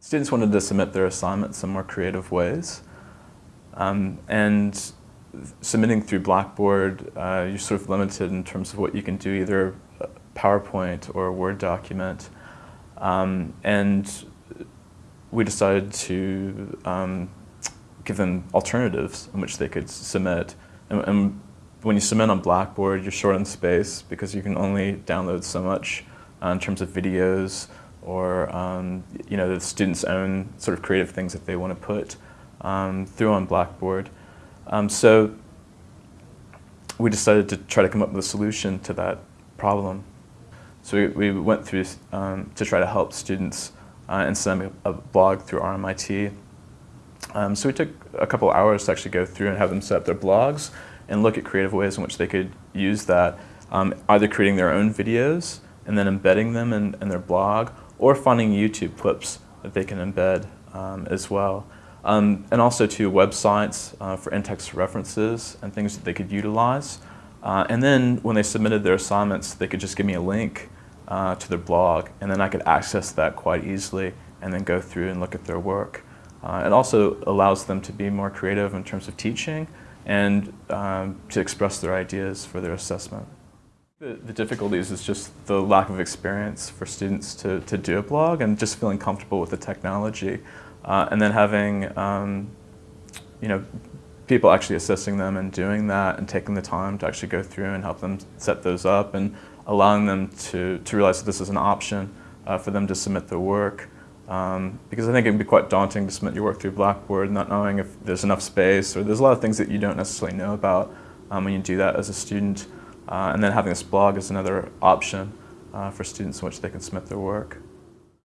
Students wanted to submit their assignments in more creative ways. Um, and submitting through Blackboard, uh, you're sort of limited in terms of what you can do, either PowerPoint or a Word document. Um, and we decided to um, give them alternatives in which they could submit. And, and, when you submit on Blackboard, you're short on space because you can only download so much uh, in terms of videos or um, you know the students' own sort of creative things that they want to put um, through on Blackboard. Um, so we decided to try to come up with a solution to that problem. So we, we went through um, to try to help students uh, and send them a, a blog through RMIT. Um, so we took a couple hours to actually go through and have them set up their blogs and look at creative ways in which they could use that, um, either creating their own videos and then embedding them in, in their blog or finding YouTube clips that they can embed um, as well. Um, and also to websites uh, for in-text references and things that they could utilize. Uh, and then when they submitted their assignments, they could just give me a link uh, to their blog and then I could access that quite easily and then go through and look at their work. Uh, it also allows them to be more creative in terms of teaching and um, to express their ideas for their assessment. The, the, difficulties is just the lack of experience for students to, to do a blog and just feeling comfortable with the technology. Uh, and then having um, you know, people actually assisting them and doing that and taking the time to actually go through and help them set those up and allowing them to, to realize that this is an option uh, for them to submit their work. Um, because I think it can be quite daunting to submit your work through Blackboard, not knowing if there's enough space, or there's a lot of things that you don't necessarily know about um, when you do that as a student. Uh, and then having this blog is another option uh, for students in which they can submit their work.